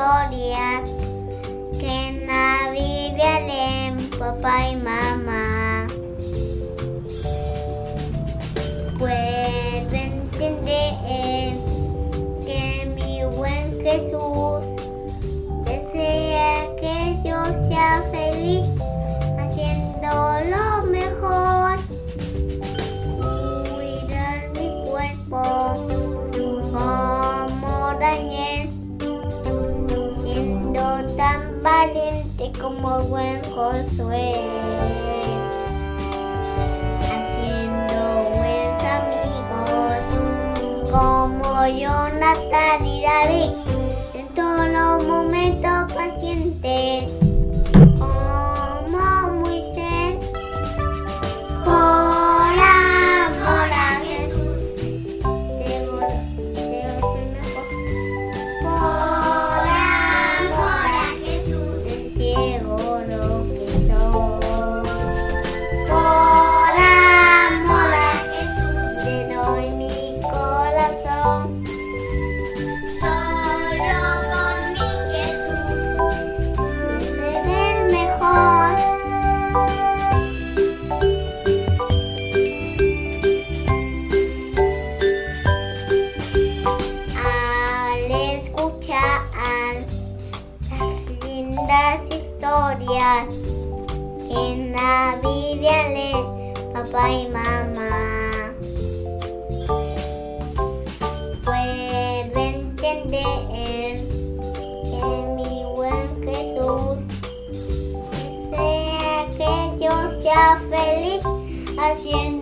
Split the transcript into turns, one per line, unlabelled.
glorias que en la Biblia leen papá y mamá. Como buen Josué. Haciendo buenos amigos como Jonathan y David. En todos los momentos paciente lindas historias en la Biblia leen papá y mamá, puedo entender que mi buen Jesús desea que yo sea feliz haciendo